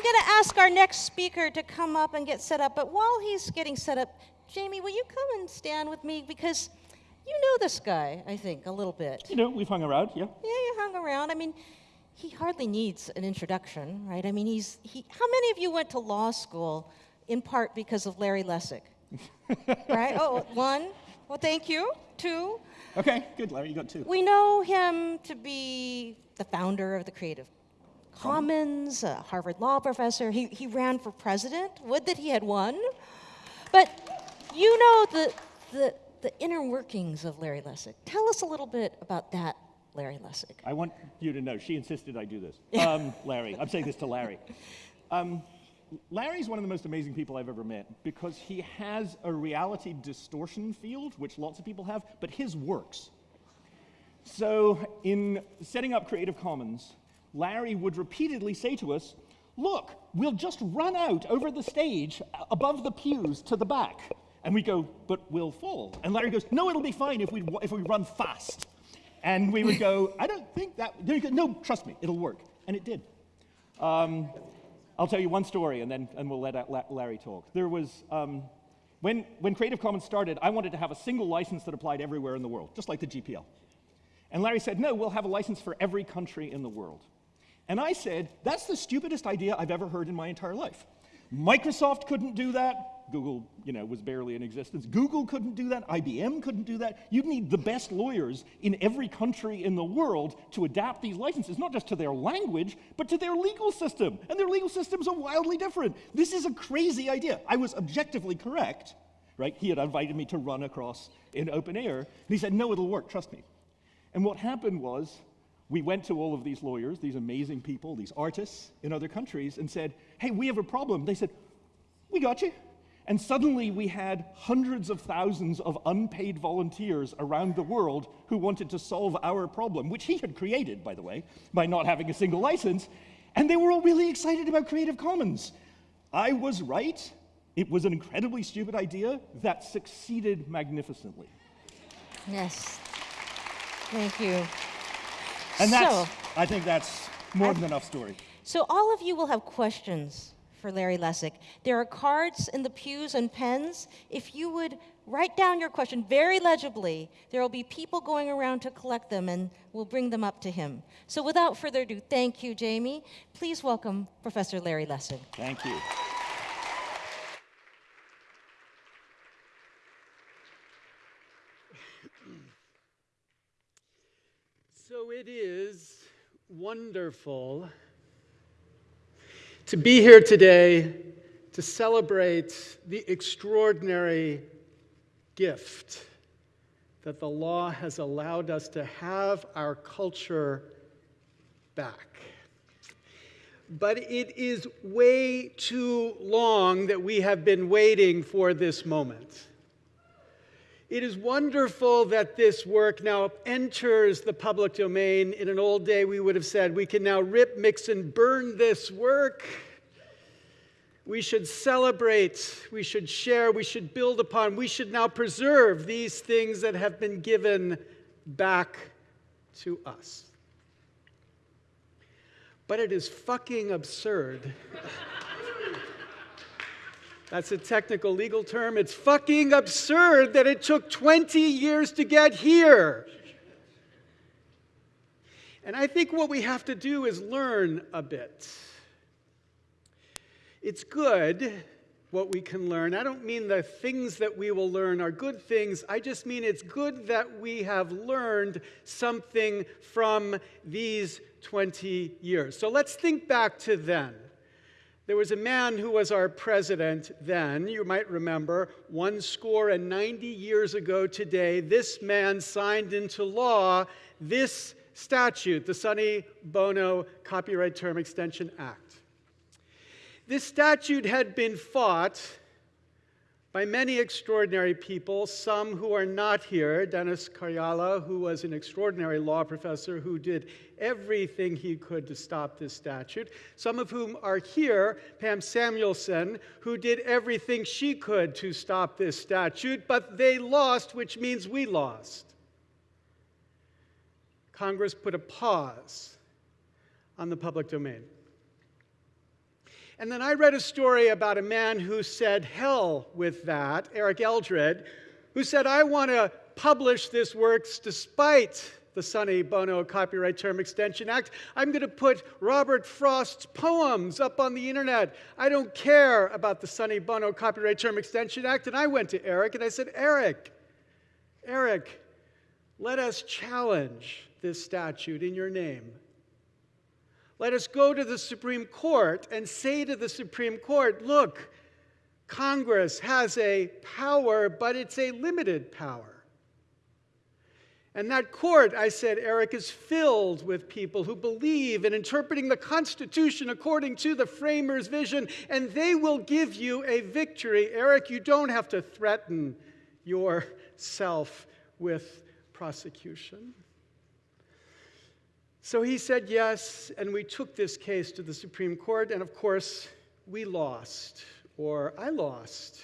I'm going to ask our next speaker to come up and get set up, but while he's getting set up, Jamie, will you come and stand with me? Because you know this guy, I think, a little bit. You know, we've hung around, yeah. Yeah, you hung around. I mean, he hardly needs an introduction, right? I mean, he's, he, how many of you went to law school in part because of Larry Lessig? right? Oh, one. Well, thank you. Two. Okay, good, Larry, you got two. We know him to be the founder of the Creative Commons, a Harvard law professor. He, he ran for president. Would that he had won. But you know the, the, the inner workings of Larry Lessig. Tell us a little bit about that, Larry Lessig. I want you to know, she insisted I do this. Um, Larry, I'm saying this to Larry. Um, Larry's one of the most amazing people I've ever met because he has a reality distortion field, which lots of people have, but his works. So in setting up Creative Commons, Larry would repeatedly say to us, look, we'll just run out over the stage above the pews to the back. And we go, but we'll fall. And Larry goes, no, it'll be fine if we, if we run fast. And we would go, I don't think that, no, trust me, it'll work. And it did. Um, I'll tell you one story and then and we'll let Larry talk. There was, um, when, when Creative Commons started, I wanted to have a single license that applied everywhere in the world, just like the GPL. And Larry said, no, we'll have a license for every country in the world. And I said, that's the stupidest idea I've ever heard in my entire life. Microsoft couldn't do that. Google, you know, was barely in existence. Google couldn't do that. IBM couldn't do that. You'd need the best lawyers in every country in the world to adapt these licenses, not just to their language, but to their legal system. And their legal systems are wildly different. This is a crazy idea. I was objectively correct, right? He had invited me to run across in open air. And he said, no, it'll work, trust me. And what happened was, we went to all of these lawyers, these amazing people, these artists in other countries, and said, hey, we have a problem. They said, we got you. And suddenly we had hundreds of thousands of unpaid volunteers around the world who wanted to solve our problem, which he had created, by the way, by not having a single license. And they were all really excited about Creative Commons. I was right. It was an incredibly stupid idea that succeeded magnificently. Yes. Thank you. And that's, so, I think that's more than enough story. So all of you will have questions for Larry Lessig. There are cards in the pews and pens. If you would write down your question very legibly, there will be people going around to collect them and we'll bring them up to him. So without further ado, thank you, Jamie. Please welcome Professor Larry Lessig. Thank you. So it is wonderful to be here today to celebrate the extraordinary gift that the law has allowed us to have our culture back. But it is way too long that we have been waiting for this moment. It is wonderful that this work now enters the public domain. In an old day, we would have said, we can now rip, mix, and burn this work. We should celebrate, we should share, we should build upon, we should now preserve these things that have been given back to us. But it is fucking absurd. That's a technical legal term. It's fucking absurd that it took 20 years to get here. And I think what we have to do is learn a bit. It's good what we can learn. I don't mean the things that we will learn are good things. I just mean it's good that we have learned something from these 20 years. So let's think back to then. There was a man who was our president then, you might remember, one score and 90 years ago today, this man signed into law this statute, the Sonny Bono Copyright Term Extension Act. This statute had been fought by many extraordinary people, some who are not here. Dennis Karjala, who was an extraordinary law professor who did everything he could to stop this statute. Some of whom are here. Pam Samuelson, who did everything she could to stop this statute, but they lost, which means we lost. Congress put a pause on the public domain. And then I read a story about a man who said, hell with that, Eric Eldred, who said, I want to publish this works despite the Sonny Bono Copyright Term Extension Act. I'm going to put Robert Frost's poems up on the internet. I don't care about the Sonny Bono Copyright Term Extension Act. And I went to Eric and I said, Eric, Eric, let us challenge this statute in your name. Let us go to the Supreme Court and say to the Supreme Court, look, Congress has a power, but it's a limited power. And that court, I said, Eric, is filled with people who believe in interpreting the Constitution according to the framers' vision, and they will give you a victory. Eric, you don't have to threaten yourself with prosecution. So he said yes, and we took this case to the Supreme Court, and of course, we lost, or I lost.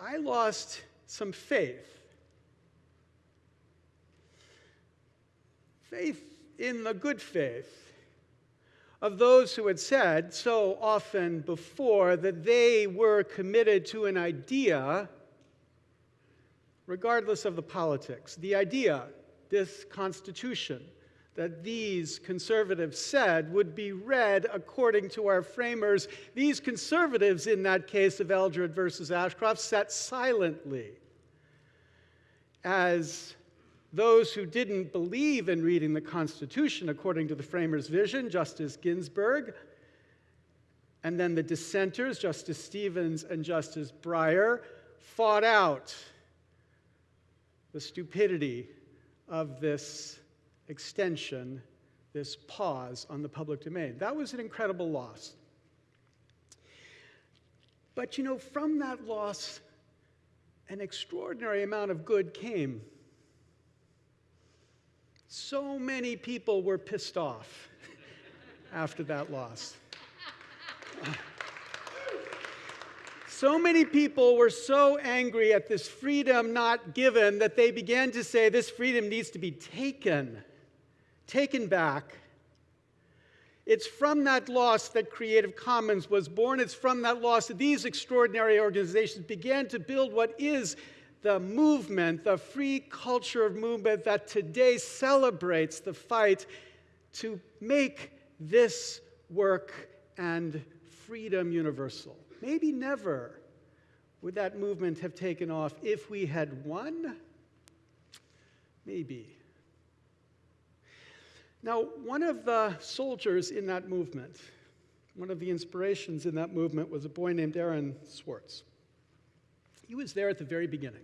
I lost some faith faith in the good faith of those who had said so often before that they were committed to an idea, regardless of the politics. The idea, this Constitution, that these conservatives said would be read according to our framers. These conservatives, in that case of Eldred versus Ashcroft, sat silently as those who didn't believe in reading the Constitution according to the framers' vision, Justice Ginsburg, and then the dissenters, Justice Stevens and Justice Breyer, fought out the stupidity of this extension, this pause on the public domain. That was an incredible loss. But you know, from that loss, an extraordinary amount of good came. So many people were pissed off after that loss. So many people were so angry at this freedom not given that they began to say this freedom needs to be taken, taken back. It's from that loss that Creative Commons was born. It's from that loss that these extraordinary organizations began to build what is the movement, the free culture of movement that today celebrates the fight to make this work and freedom universal. Maybe never would that movement have taken off if we had won. Maybe. Now, one of the soldiers in that movement, one of the inspirations in that movement was a boy named Aaron Swartz. He was there at the very beginning.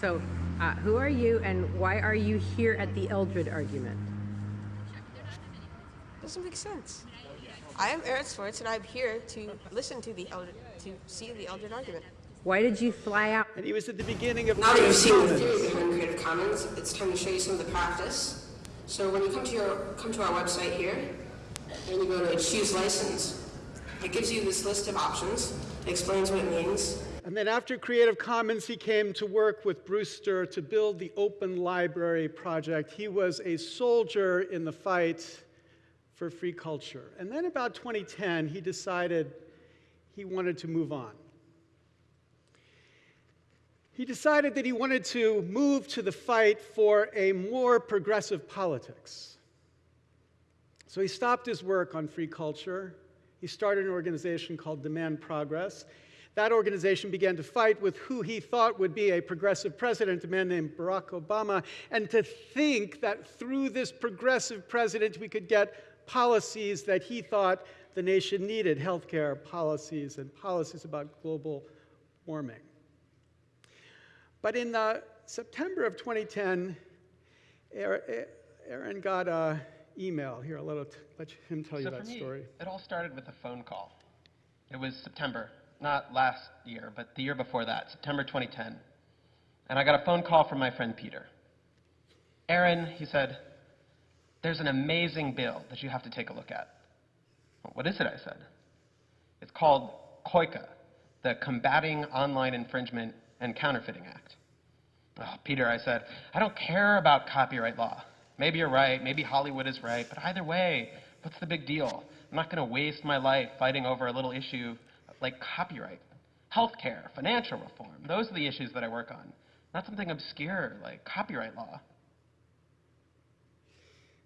So, uh, who are you and why are you here at the Eldred argument? Doesn't make sense. I am Aaron Swartz, and I'm here to listen to the Eldred, to see the Eldred argument. Why did you fly out? And he was at the beginning of Now that you've seen the Commons. theory behind Creative Commons, it's time to show you some of the practice. So when you come to your come to our website here, and you go to choose license, it gives you this list of options. It explains what it means. And then after Creative Commons, he came to work with Brewster to build the Open Library Project. He was a soldier in the fight for free culture. And then about 2010, he decided he wanted to move on. He decided that he wanted to move to the fight for a more progressive politics. So he stopped his work on free culture. He started an organization called Demand Progress. That organization began to fight with who he thought would be a progressive president, a man named Barack Obama, and to think that through this progressive president we could get policies that he thought the nation needed healthcare policies and policies about global warming. But in uh, September of 2010, Aaron got an email. Here, I'll let, let him tell you so that me, story. It all started with a phone call. It was September, not last year, but the year before that, September 2010. And I got a phone call from my friend Peter. Aaron, he said, there's an amazing bill that you have to take a look at. What is it? I said. It's called COICA, the Combating Online Infringement and Counterfeiting Act. Oh, Peter, I said, I don't care about copyright law. Maybe you're right, maybe Hollywood is right, but either way, what's the big deal? I'm not going to waste my life fighting over a little issue like copyright, healthcare, financial reform. Those are the issues that I work on, not something obscure like copyright law.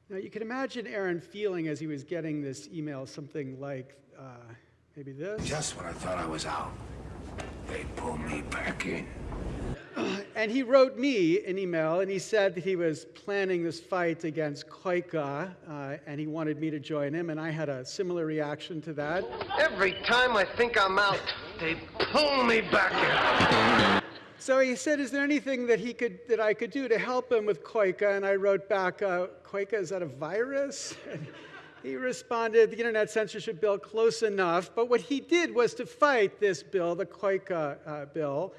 Now, you can imagine Aaron feeling as he was getting this email something like uh, maybe this. Just when I thought I was out, they pull me back in. And he wrote me an email and he said that he was planning this fight against COICA uh, and he wanted me to join him. And I had a similar reaction to that. Every time I think I'm out, they pull me back in. So he said, "Is there anything that he could that I could do to help him with COICA?" And I wrote back, uh, "COICA is that a virus?" He responded, "The Internet Censorship Bill, close enough." But what he did was to fight this bill, the COICA uh, bill,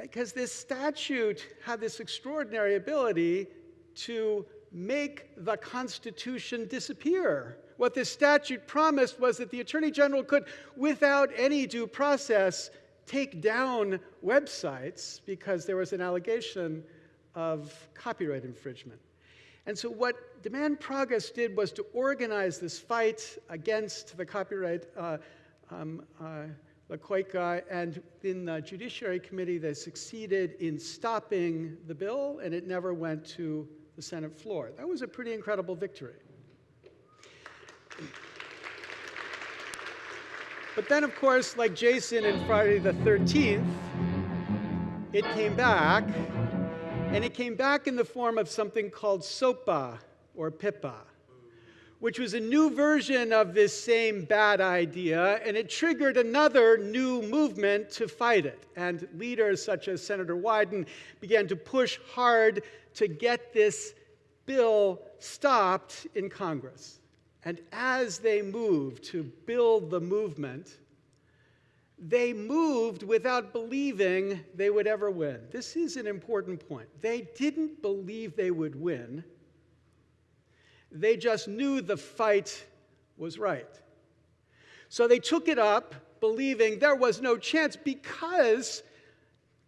because this statute had this extraordinary ability to make the Constitution disappear. What this statute promised was that the Attorney General could, without any due process, take down websites because there was an allegation of copyright infringement. And so, what Demand Progress did was to organize this fight against the copyright, uh, um, uh, COICA, and in the Judiciary Committee, they succeeded in stopping the bill, and it never went to the Senate floor. That was a pretty incredible victory. But then, of course, like Jason in Friday the 13th, it came back, and it came back in the form of something called SOPA or PIPA, which was a new version of this same bad idea, and it triggered another new movement to fight it. And leaders such as Senator Wyden began to push hard to get this bill stopped in Congress. And as they moved to build the movement, they moved without believing they would ever win. This is an important point. They didn't believe they would win, they just knew the fight was right. So they took it up, believing there was no chance because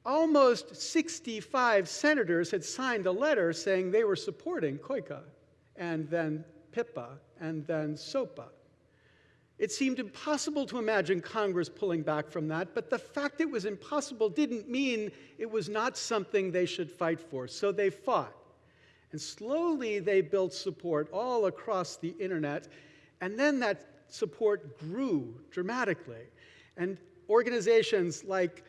almost 65 senators had signed a letter saying they were supporting COICA and then PIPA and then SOPA. It seemed impossible to imagine Congress pulling back from that, but the fact it was impossible didn't mean it was not something they should fight for. So they fought. And slowly they built support all across the internet, and then that support grew dramatically. And organizations like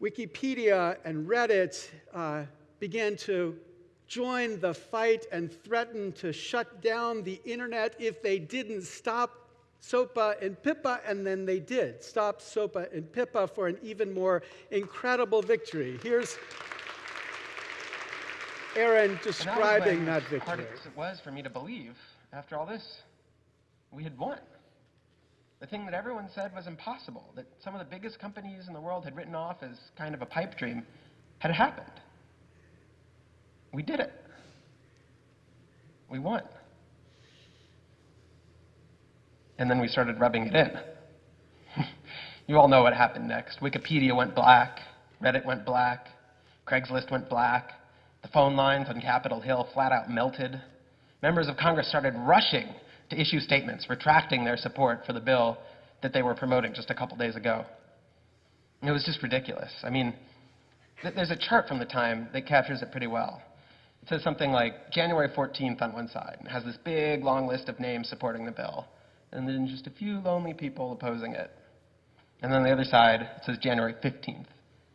Wikipedia and Reddit uh, began to join the fight and threaten to shut down the internet if they didn't stop SOPA and PIPA, and then they did stop SOPA and PIPA for an even more incredible victory. Here's Aaron describing that, that victory. Hard as it was for me to believe, after all this, we had won. The thing that everyone said was impossible, that some of the biggest companies in the world had written off as kind of a pipe dream, had happened. We did it. We won. And then we started rubbing it in. you all know what happened next. Wikipedia went black, Reddit went black, Craigslist went black, the phone lines on Capitol Hill flat out melted. Members of Congress started rushing to issue statements retracting their support for the bill that they were promoting just a couple days ago. It was just ridiculous. I mean, th there's a chart from the time that captures it pretty well. It says something like January 14th on one side, and has this big long list of names supporting the bill and then just a few lonely people opposing it. And then the other side, it says January 15th.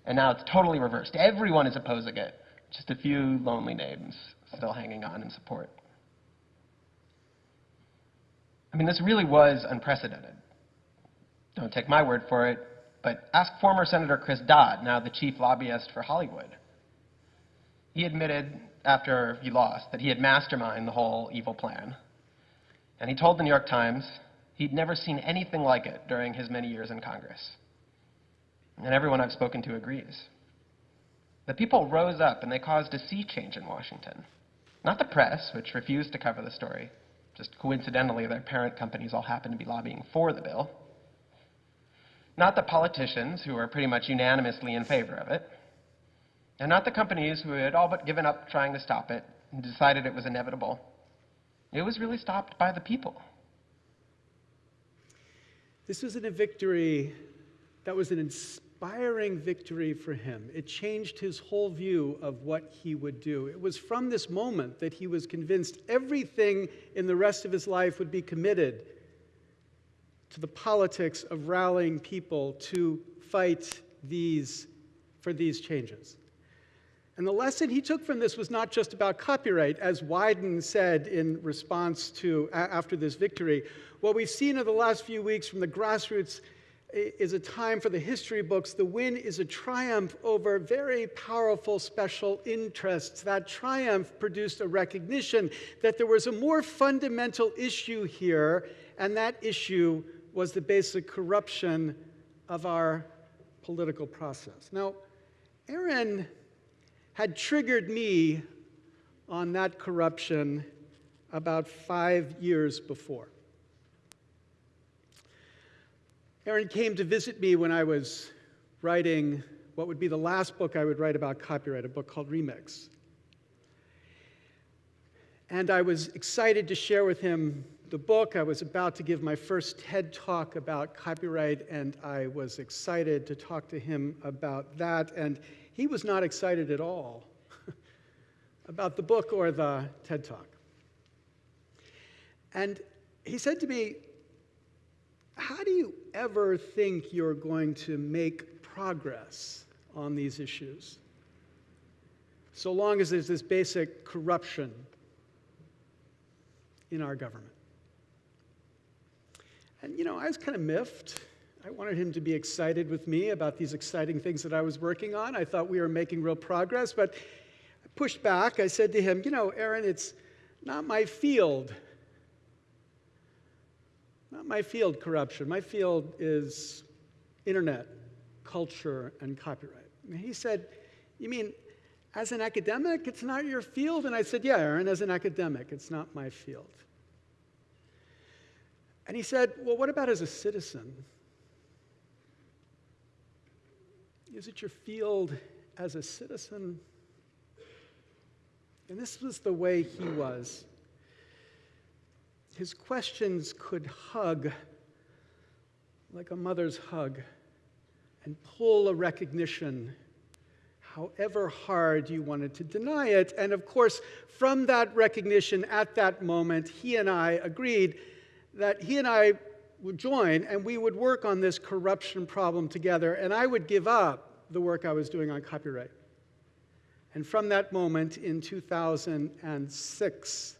And now it's totally reversed. Everyone is opposing it. Just a few lonely names still hanging on in support. I mean, this really was unprecedented. Don't take my word for it, but ask former Senator Chris Dodd, now the chief lobbyist for Hollywood. He admitted after he lost that he had masterminded the whole evil plan. And he told the New York Times he'd never seen anything like it during his many years in Congress. And everyone I've spoken to agrees. The people rose up and they caused a sea change in Washington. Not the press, which refused to cover the story. Just coincidentally, their parent companies all happened to be lobbying for the bill. Not the politicians, who were pretty much unanimously in favor of it. And not the companies who had all but given up trying to stop it and decided it was inevitable. It was really stopped by the people. This was a victory that was an inspiring victory for him. It changed his whole view of what he would do. It was from this moment that he was convinced everything in the rest of his life would be committed to the politics of rallying people to fight these for these changes. And the lesson he took from this was not just about copyright, as Wyden said in response to after this victory. What we've seen in the last few weeks from the grassroots is a time for the history books. The win is a triumph over very powerful special interests. That triumph produced a recognition that there was a more fundamental issue here, and that issue was the basic corruption of our political process. Now, Aaron had triggered me on that corruption about five years before. Aaron came to visit me when I was writing what would be the last book I would write about copyright, a book called Remix. And I was excited to share with him the book. I was about to give my first TED talk about copyright, and I was excited to talk to him about that. And he was not excited at all about the book or the TED Talk. And he said to me, How do you ever think you're going to make progress on these issues? So long as there's this basic corruption in our government. And you know, I was kind of miffed. I wanted him to be excited with me about these exciting things that I was working on. I thought we were making real progress, but I pushed back. I said to him, You know, Aaron, it's not my field. Not my field, corruption. My field is internet, culture, and copyright. And he said, You mean as an academic, it's not your field? And I said, Yeah, Aaron, as an academic, it's not my field. And he said, Well, what about as a citizen? Is it your field as a citizen? And this was the way he was. His questions could hug like a mother's hug and pull a recognition, however hard you wanted to deny it. And of course, from that recognition at that moment, he and I agreed that he and I would join and we would work on this corruption problem together, and I would give up the work I was doing on copyright. And from that moment in 2006,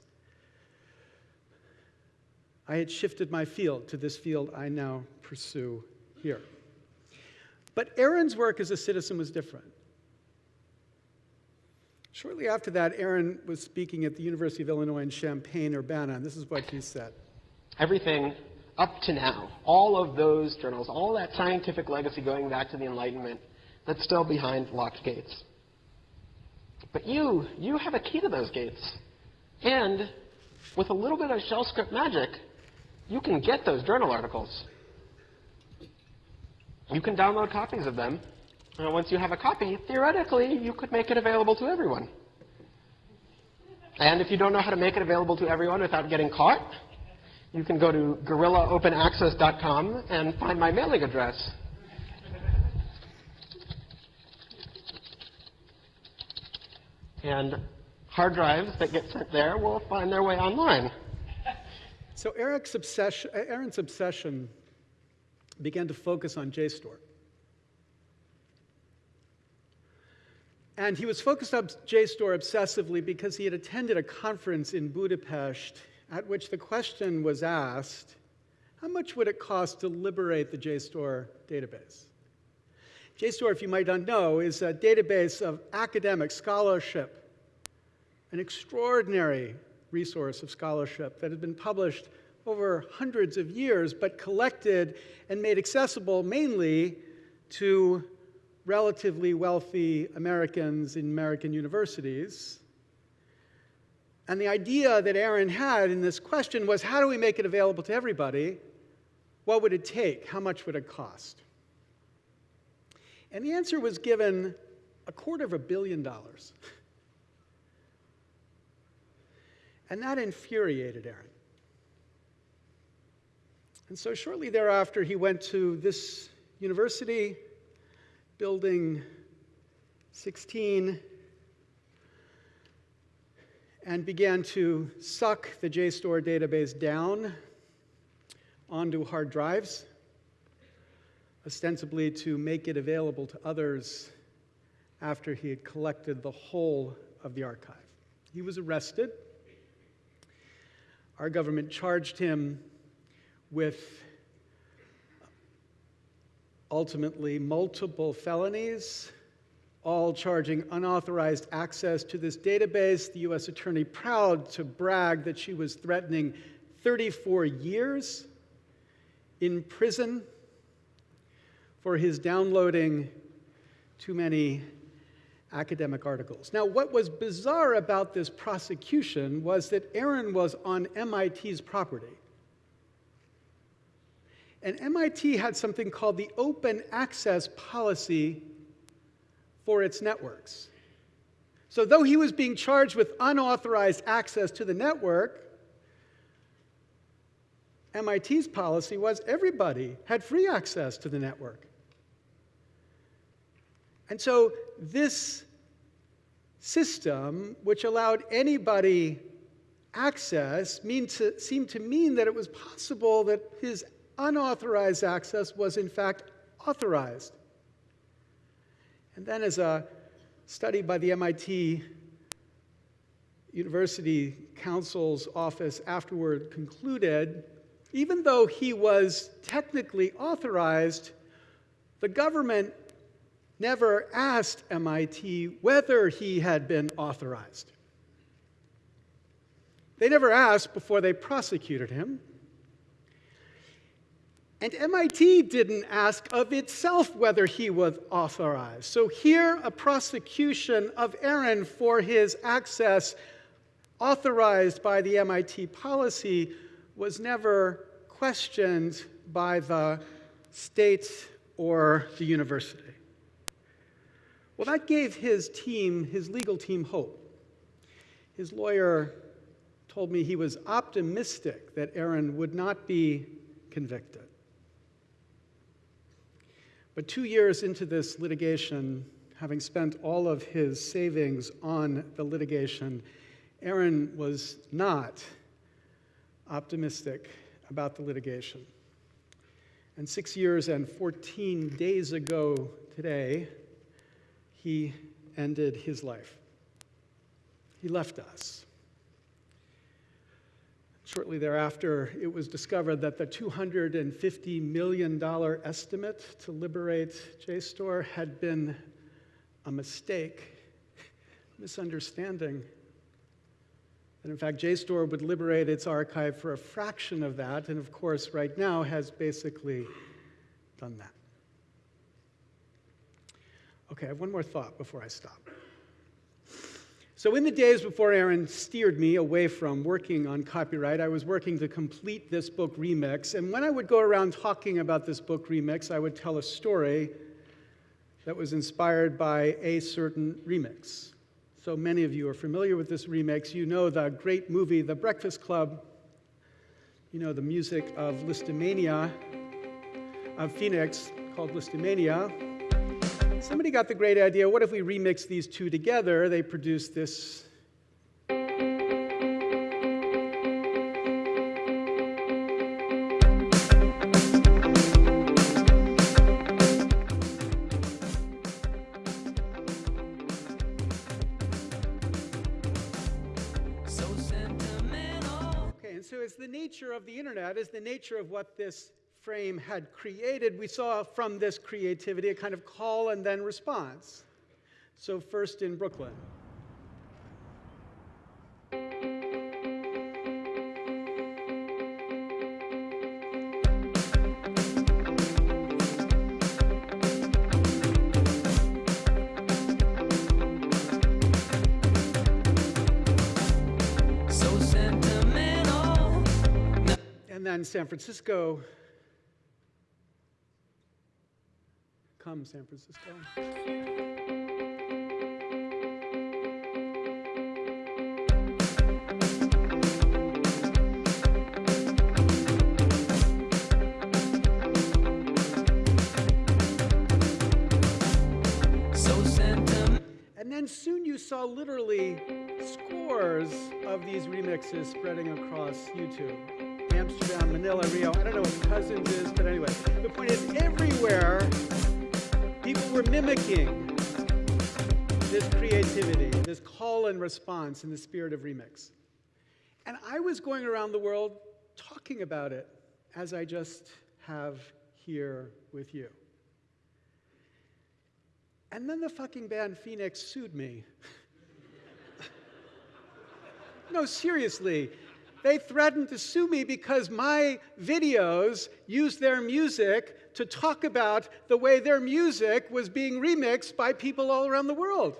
I had shifted my field to this field I now pursue here. But Aaron's work as a citizen was different. Shortly after that, Aaron was speaking at the University of Illinois in Champaign, Urbana, and this is what he said. Everything up to now, all of those journals, all that scientific legacy going back to the Enlightenment, that's still behind locked gates. But you, you have a key to those gates. And with a little bit of shell script magic, you can get those journal articles. You can download copies of them. And once you have a copy, theoretically, you could make it available to everyone. And if you don't know how to make it available to everyone without getting caught, you can go to gorillaopenaccess.com and find my mailing address. And hard drives that get sent there will find their way online. So Eric's obsession, Aaron's obsession began to focus on JSTOR. And he was focused on JSTOR obsessively because he had attended a conference in Budapest at which the question was asked how much would it cost to liberate the JSTOR database? JSTOR, if you might not know, is a database of academic scholarship, an extraordinary resource of scholarship that has been published over hundreds of years, but collected and made accessible mainly to relatively wealthy Americans in American universities and the idea that Aaron had in this question was how do we make it available to everybody? What would it take? How much would it cost? And the answer was given a quarter of a billion dollars. And that infuriated Aaron. And so shortly thereafter, he went to this university, building 16, and began to suck the JSTOR database down onto hard drives, ostensibly to make it available to others after he had collected the whole of the archive. He was arrested. Our government charged him with ultimately multiple felonies, all charging unauthorized access to this database. The U.S. Attorney, proud to brag that she was threatening 34 years in prison for his downloading too many academic articles. Now, what was bizarre about this prosecution was that Aaron was on MIT's property. And MIT had something called the Open Access Policy for its networks. So, though he was being charged with unauthorized access to the network, MIT's policy was everybody had free access to the network. And so, this system, which allowed anybody access, to, seemed to mean that it was possible that his unauthorized access was, in fact, authorized. And then, as a study by the MIT University Counsel's office afterward concluded, even though he was technically authorized, the government never asked MIT whether he had been authorized. They never asked before they prosecuted him. And MIT didn't ask of itself whether he was authorized. So here, a prosecution of Aaron for his access authorized by the MIT policy was never questioned by the state or the university. Well, that gave his team, his legal team, hope. His lawyer told me he was optimistic that Aaron would not be convicted. But two years into this litigation, having spent all of his savings on the litigation, Aaron was not optimistic about the litigation. And six years and 14 days ago today, he ended his life. He left us. Shortly thereafter, it was discovered that the $250 million estimate to liberate JSTOR had been a mistake, misunderstanding. That in fact, JSTOR would liberate its archive for a fraction of that, and of course, right now has basically done that. Okay, I have one more thought before I stop. So, in the days before Aaron steered me away from working on copyright, I was working to complete this book remix. And when I would go around talking about this book remix, I would tell a story that was inspired by a certain remix. So, many of you are familiar with this remix. You know the great movie, The Breakfast Club. You know the music of Lisztomania, of Phoenix, called Somebody got the great idea what if we remix these two together? They produce this. So, sentimental. okay, and so it's the nature of the internet, is the nature of what this frame had created, we saw from this creativity a kind of call and then response. So, first in Brooklyn. and then San Francisco from San Francisco. And soon you saw literally scores of these remixes spreading across YouTube. Amsterdam, Manila, Rio, I don't know what Cousins is, but anyway, the point is everywhere people were mimicking this creativity, this call and response in the spirit of remix. And I was going around the world talking about it as I just have here with you. And then the fucking band Phoenix sued me. no, seriously. They threatened to sue me because my videos used their music to talk about the way their music was being remixed by people all around the world.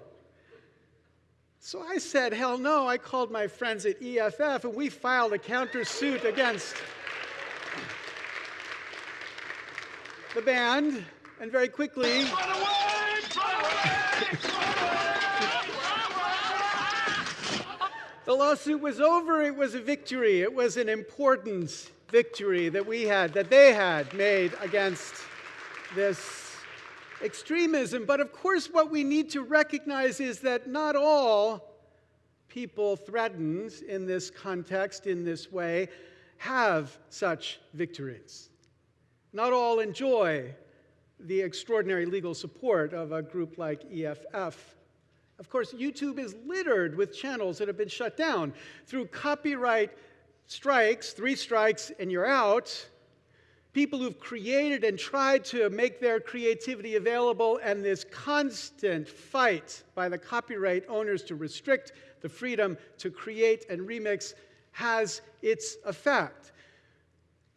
So I said, hell no. I called my friends at EFF and we filed a countersuit against the band. And very quickly, the lawsuit was over. It was a victory. It was an important victory that we had, that they had made against this extremism. But of course, what we need to recognize is that not all people threatened in this context, in this way, have such victories. Not all enjoy the extraordinary legal support of a group like EFF. Of course, YouTube is littered with channels that have been shut down through copyright strikes, three strikes and you're out. People who've created and tried to make their creativity available, and this constant fight by the copyright owners to restrict the freedom to create and remix has its effect.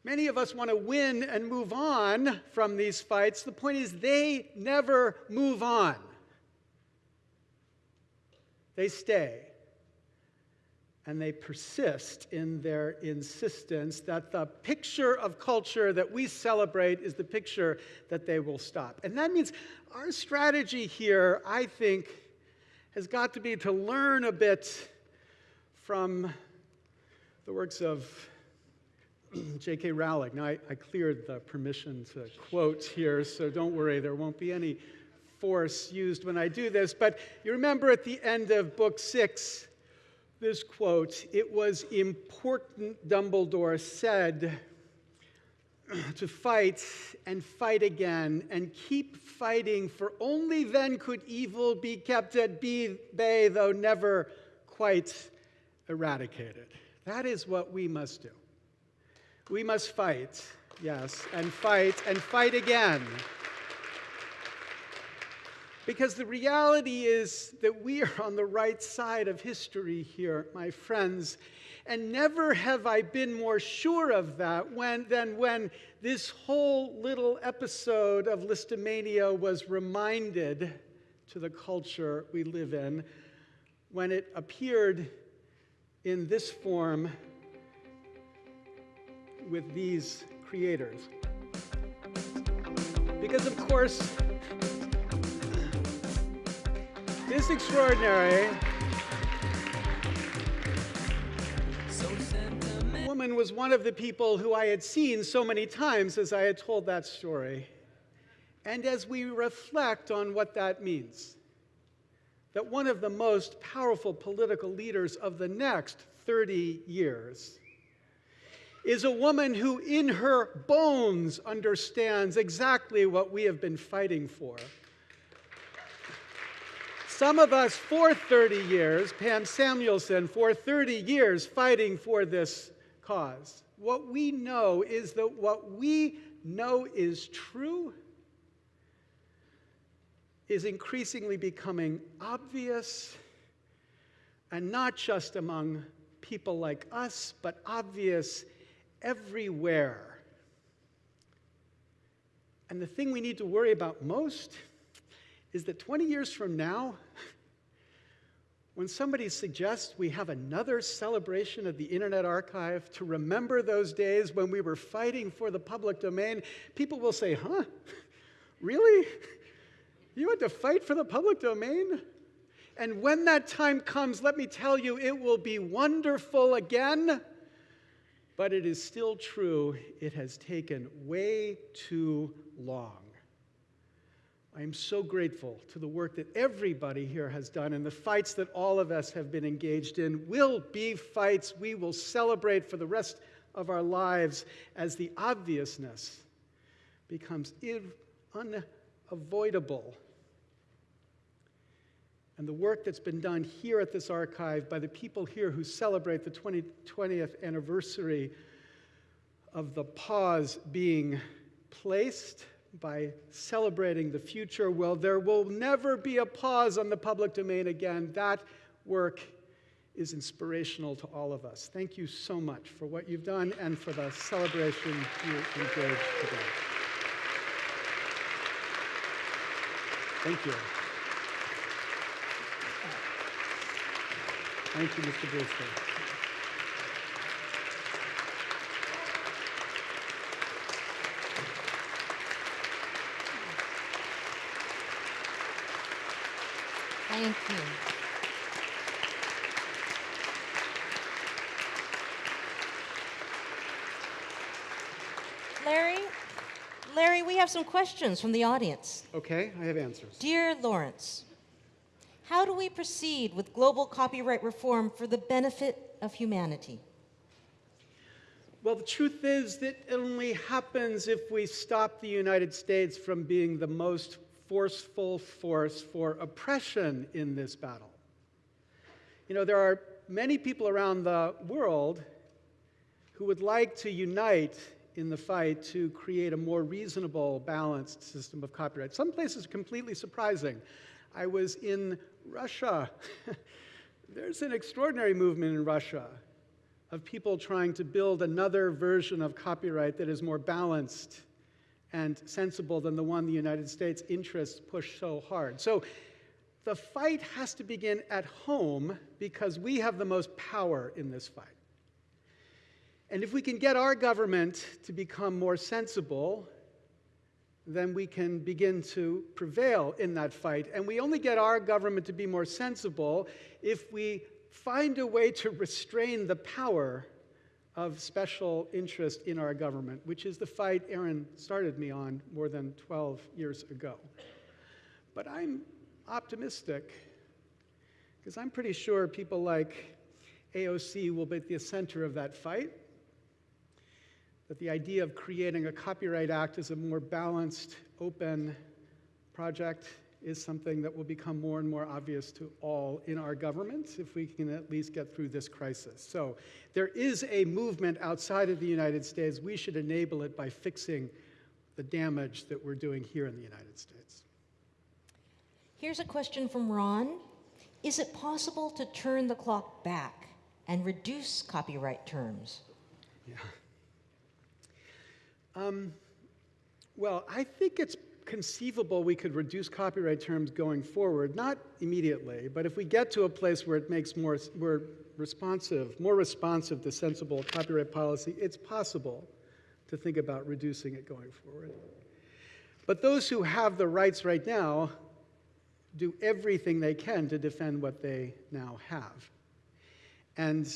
Many of us want to win and move on from these fights. The point is, they never move on, they stay. And they persist in their insistence that the picture of culture that we celebrate is the picture that they will stop. And that means our strategy here, I think, has got to be to learn a bit from the works of J.K. Rowling. Now, I, I, cleared the permission to quote here, so don't worry, there won't be any force used when I do this. But you remember at the end of book six, this quote it was important, Dumbledore said, to fight and fight again and keep fighting, for only then could evil be kept at bay, though never quite eradicated. That is what we must do. We must fight, yes, and fight and fight again. Because the reality is that we are on the right side of history here, my friends. And never have I been more sure of that when, than when this whole little episode of Lisztomania was reminded to the culture we live in when it appeared in this form with these creators. Because, of course, this extraordinary woman was one of the people who I had seen so many times as I had told that story. And as we reflect on what that means, that one of the most powerful political leaders of the next 30 years is a woman who, in her bones, understands exactly what we have been fighting for. Some of us for 30 years, Pam Samuelson, for 30 years fighting for this cause. What we know is that what we know is true is increasingly becoming obvious, and not just among people like us, but obvious everywhere. And the thing we need to worry about most is that 20 years from now, when somebody suggests we have another celebration of the Internet Archive to remember those days when we were fighting for the public domain, people will say, Huh? Really? You had to fight for the public domain? And when that time comes, let me tell you, it will be wonderful again. But it is still true, it has taken way too long. I am so grateful to the work that everybody here has done and the fights that all of us have been engaged in will be fights we will celebrate for the rest of our lives as the obviousness becomes unavoidable. And the work that's been done here at this archive by the people here who celebrate the 20, 20th anniversary of the pause being placed by celebrating the future. Well, there will never be a pause on the public domain again. That work is inspirational to all of us. Thank you so much for what you've done and for the celebration you engaged today. Thank you. Thank you, Mr. Brewster. Thank you. Larry, Larry, we have some questions from the audience. Okay, I have answers. Dear Lawrence, how do we proceed with global copyright reform for the benefit of humanity? Well, the truth is that it only happens if we stop the United States from being the most forceful force for oppression in this battle. You know, there are many people around the world who would like to unite in the fight to create a more reasonable, balanced system of copyright. Some places are completely surprising. I was in Russia. There's an extraordinary movement in Russia of people trying to build another version of copyright that is more balanced and sensible than the one the United States interests push so hard. So the fight has to begin at home because we have the most power in this fight. And if we can get our government to become more sensible, then we can begin to prevail in that fight. And we only get our government to be more sensible if we find a way to restrain the power of special interest in our government, which is the fight Aaron started me on more than 12 years ago. But I'm optimistic because I'm pretty sure people like AOC will be at the center of that fight. That the idea of creating a Copyright Act is a more balanced, open project is something that will become more and more obvious to all in our government if we can at least get through this crisis. So there is a movement outside of the United States. We should enable it by fixing the damage that we're doing here in the United States. Here's a question from Ron Is it possible to turn the clock back and reduce copyright terms? Yeah. Um, well, I think it's conceivable we could reduce copyright terms going forward, not immediately, but if we get to a place where it makes more, responsive, more responsive to sensible copyright policy, it's possible to think about reducing it going forward. But those who have the rights right now do everything they can to defend what they now have. And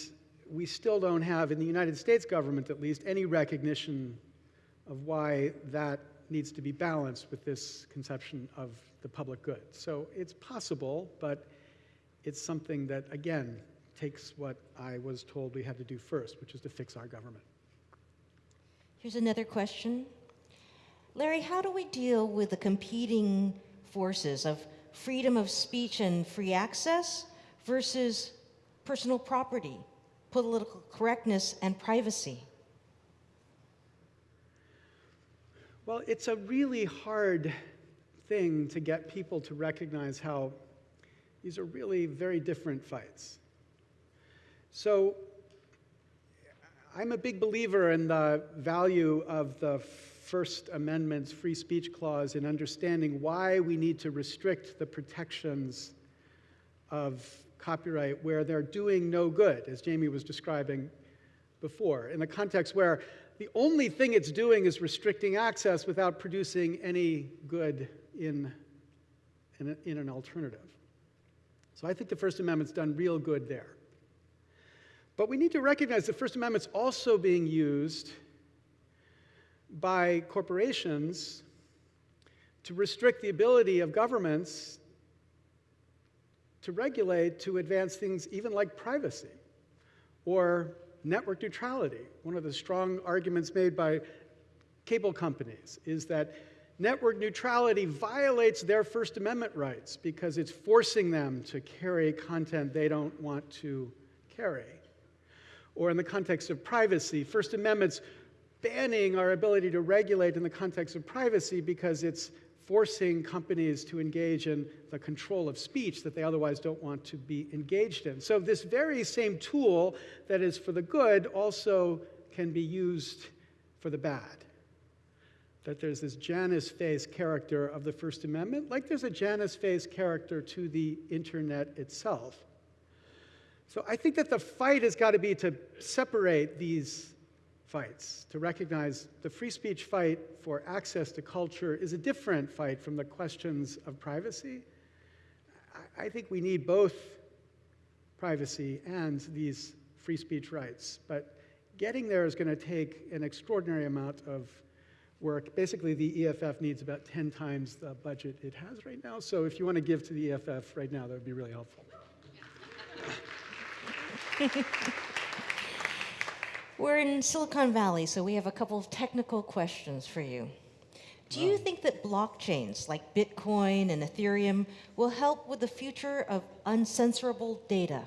we still don't have, in the United States government at least, any recognition of why that needs to be balanced with this conception of the public good. So it's possible, but it's something that, again, takes what I was told we had to do first, which is to fix our government. Here's another question. Larry, how do we deal with the competing forces of freedom of speech and free access versus personal property, political correctness, and privacy? Well, it's a really hard thing to get people to recognize how these are really very different fights. So, I'm a big believer in the value of the First Amendment's free speech clause in understanding why we need to restrict the protections of copyright where they're doing no good, as Jamie was describing before, in the context where the only thing it's doing is restricting access without producing any good in, in, in an alternative. So I think the First Amendment's done real good there. But we need to recognize the First Amendment's also being used by corporations to restrict the ability of governments to regulate to advance things even like privacy or network neutrality. One of the strong arguments made by cable companies is that network neutrality violates their First Amendment rights because it's forcing them to carry content they don't want to carry. Or in the context of privacy, First Amendment's banning our ability to regulate in the context of privacy because it's forcing companies to engage in the control of speech that they otherwise don't want to be engaged in. So, this very same tool that is for the good also can be used for the bad. That there's this Janus phase character of the First Amendment, like there's a Janus phase character to the internet itself. So, I think that the fight has got to be to separate these fights, to recognize the free speech fight for access to culture is a different fight from the questions of privacy. I think we need both privacy and these free speech rights, but getting there is going to take an extraordinary amount of work. Basically, the EFF needs about 10 times the budget it has right now, so if you want to give to the EFF right now, that would be really helpful. We're in Silicon Valley, so we have a couple of technical questions for you. Do you think that blockchains like Bitcoin and Ethereum will help with the future of uncensorable data?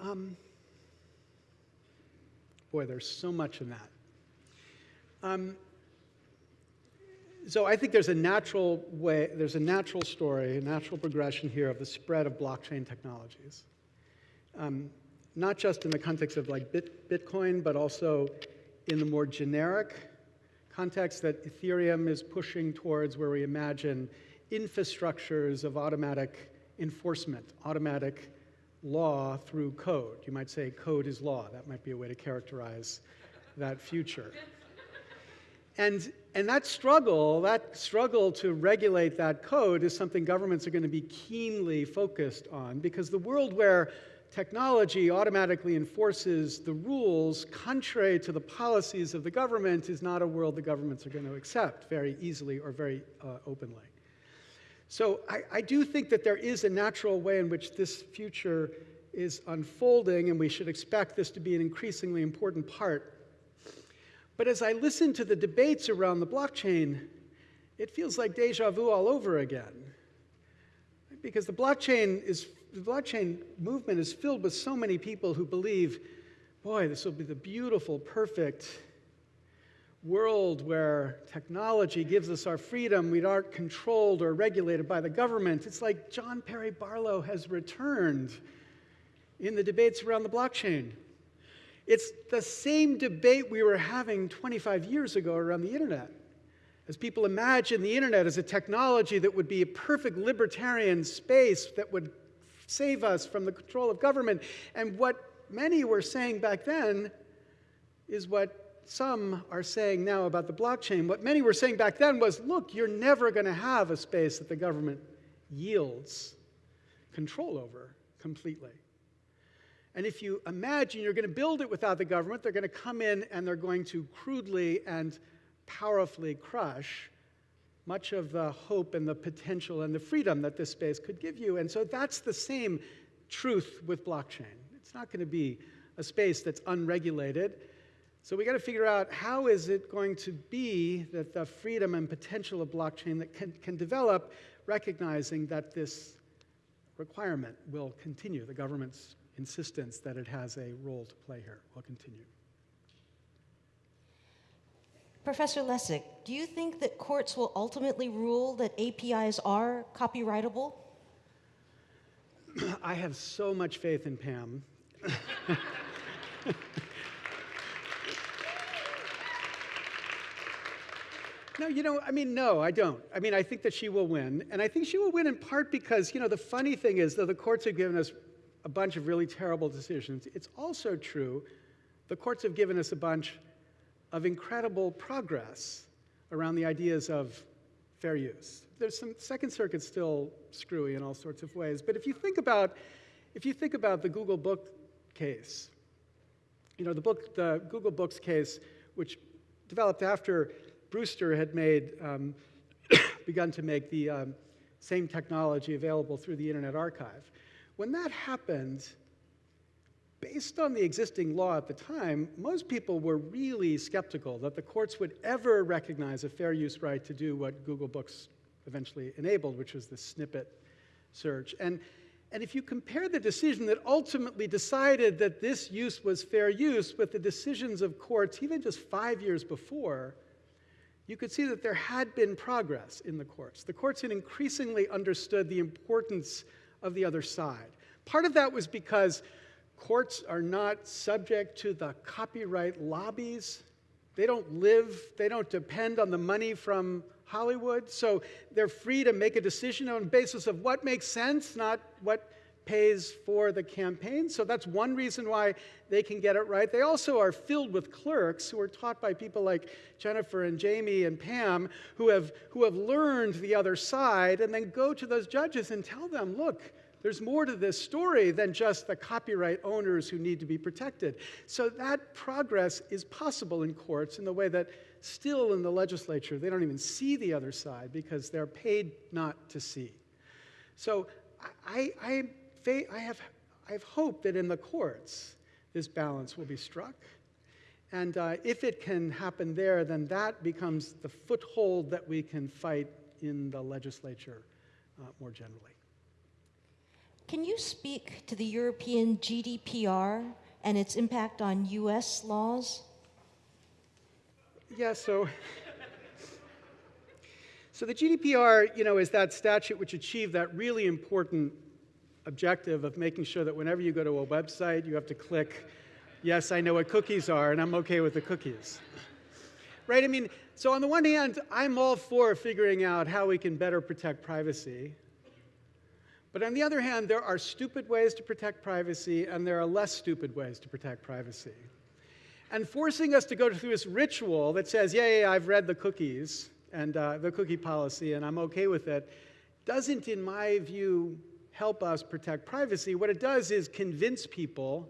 Um, boy, there's so much in that. Um, so I think there's a natural way, there's a natural story, a natural progression here of the spread of blockchain technologies um, not just in the context of like Bit, Bitcoin, but also in the more generic context that Ethereum is pushing towards, where we imagine infrastructures of automatic enforcement, automatic law through code. You might say code is law. That might be a way to characterize that future. And, and that struggle, that struggle to regulate that code is something governments are going to be keenly focused on because the world where technology automatically enforces the rules contrary to the policies of the government is not a world the governments are going to accept very easily or very uh, openly. So I, I do think that there is a natural way in which this future is unfolding, and we should expect this to be an increasingly important part. But as I listen to the debates around the blockchain, it feels like deja vu all over again. Because the blockchain is the blockchain movement is filled with so many people who believe, boy, this will be the beautiful, perfect world where technology gives us our freedom. We aren't controlled or regulated by the government. It's like John Perry Barlow has returned in the debates around the blockchain. It's the same debate we were having 25 years ago around the internet. As people imagine the internet as a technology that would be a perfect libertarian space that would save us from the control of government. And what many were saying back then is what some are saying now about the blockchain. What many were saying back then was look, you're never going to have a space that the government yields control over completely. And if you imagine you're going to build it without the government, they're going to come in and they're going to crudely and powerfully crush much of the hope and the potential and the freedom that this space could give you. And so that's the same truth with blockchain. It's not going to be a space that's unregulated. So we got to figure out how is it going to be that the freedom and potential of blockchain that can, can develop, recognizing that this requirement will continue. The government's insistence that it has a role to play here will continue. Professor Lessig, do you think that courts will ultimately rule that APIs are copyrightable? I have so much faith in Pam. No, you know, I mean, no, I don't. I mean, I think that she will win. And I think she will win in part because, you know, the funny thing is, though the courts have given us a bunch of really terrible decisions, it's also true the courts have given us a bunch of incredible progress around the ideas of fair use. There's some Second Circuit still screwy in all sorts of ways, but if you think about if you think about the Google Book case, you know the book the Google Books case, which developed after Brewster had made, um, begun to make the um, same technology available through the Internet Archive. When that happened, based on the existing law at the time, most people were really skeptical that the courts would ever recognize a fair use right to do what Google Books eventually enabled, which was the snippet search. And, and if you compare the decision that ultimately decided that this use was fair use with the decisions of courts, even just five years before, you could see that there had been progress in the courts. The courts had increasingly understood the importance of the other side. Part of that was because courts are not subject to the copyright lobbies. They don't live, they don't depend on the money from Hollywood. So they're free to make a decision on the basis of what makes sense, not what pays for the campaign. So that's one reason why they can get it right. They also are filled with clerks who are taught by people like Jennifer and Jamie and Pam who have, who have learned the other side and then go to those judges and tell them, look, there's more to this story than just the copyright owners who need to be protected. So that progress is possible in courts in the way that still in the legislature, they don't even see the other side because they're paid not to see. So I, I, I, have, I have hope that in the courts, this balance will be struck. And uh, if it can happen there, then that becomes the foothold that we can fight in the legislature uh, more generally. Can you speak to the European GDPR and its impact on US laws? Yeah, so so the GDPR, you know, is that statute which achieved that really important objective of making sure that whenever you go to a website, you have to click, yes, I know what cookies are, and I'm okay with the cookies. Right? I mean, so on the one hand, I'm all for figuring out how we can better protect privacy. But on the other hand, there are stupid ways to protect privacy, and there are less stupid ways to protect privacy. And forcing us to go through this ritual that says, yeah, yeah, I've read the cookies and uh, the cookie policy, and I'm okay with it, doesn't, in my view, help us protect privacy. What it does is convince people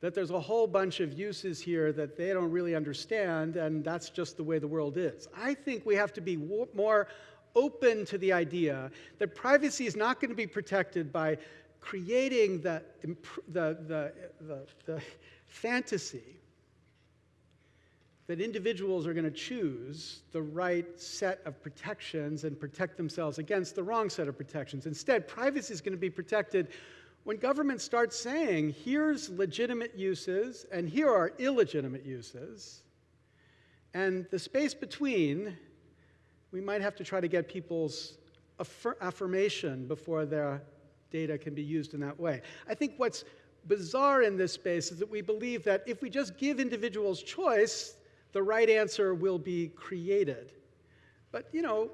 that there's a whole bunch of uses here that they don't really understand, and that's just the way the world is. I think we have to be more open to the idea that privacy is not going to be protected by creating the, the, the, the, the fantasy that individuals are going to choose the right set of protections and protect themselves against the wrong set of protections. Instead, privacy is going to be protected when government starts saying, here's legitimate uses and here are illegitimate uses. And the space between we might have to try to get people's affir affirmation before their data can be used in that way. I think what's bizarre in this space is that we believe that if we just give individuals choice, the right answer will be created. But, you know,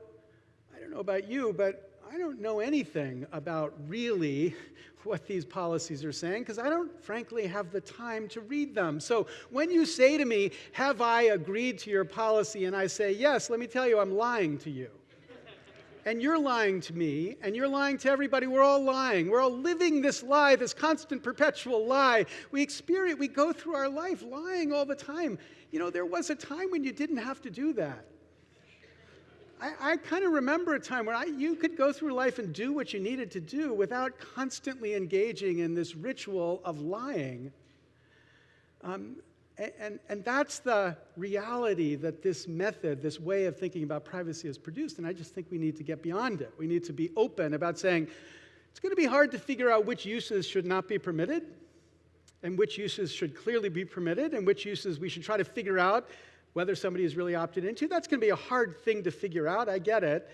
I don't know about you, but I don't know anything about really what these policies are saying because I don't, frankly, have the time to read them. So when you say to me, Have I agreed to your policy? and I say, Yes, let me tell you, I'm lying to you. and you're lying to me, and you're lying to everybody. We're all lying. We're all living this lie, this constant, perpetual lie. We experience, we go through our life lying all the time. You know, there was a time when you didn't have to do that. I, I kind of remember a time where I, you could go through life and do what you needed to do without constantly engaging in this ritual of lying. Um, and, and that's the reality that this method, this way of thinking about privacy has produced. And I just think we need to get beyond it. We need to be open about saying it's going to be hard to figure out which uses should not be permitted and which uses should clearly be permitted and which uses we should try to figure out whether somebody is really opted into. That's going to be a hard thing to figure out, I get it.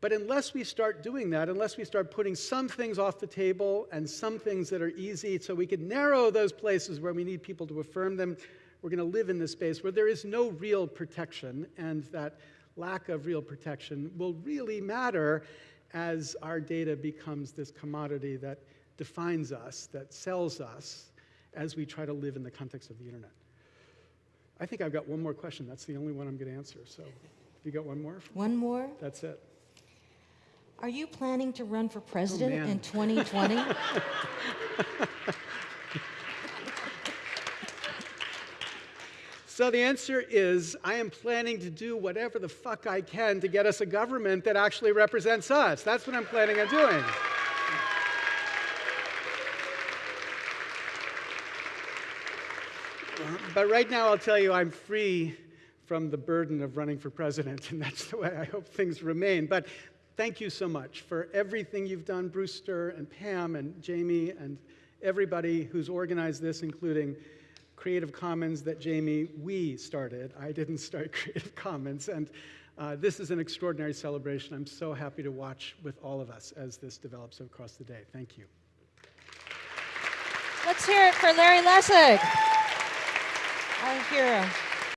But unless we start doing that, unless we start putting some things off the table and some things that are easy so we can narrow those places where we need people to affirm them, we're going to live in this space where there is no real protection, and that lack of real protection will really matter as our data becomes this commodity that defines us, that sells us, as we try to live in the context of the internet. I think I've got one more question. That's the only one I'm going to answer. So, you got one more? One more? That's it. Are you planning to run for president Oh, in 2020? So the answer is I am planning to do whatever the fuck I can to get us a government that actually represents us. That's what I'm planning on doing. But right now, I'll tell you, I'm free from the burden of running for president, and that's the way I hope things remain. But thank you so much for everything you've done, Brewster and Pam and Jamie and everybody who's organized this, including Creative Commons that Jamie, we started. I didn't start Creative Commons. And uh, this is an extraordinary celebration. I'm so happy to watch with all of us as this develops across the day. Thank you. Let's hear it for Larry Lessig, our hero.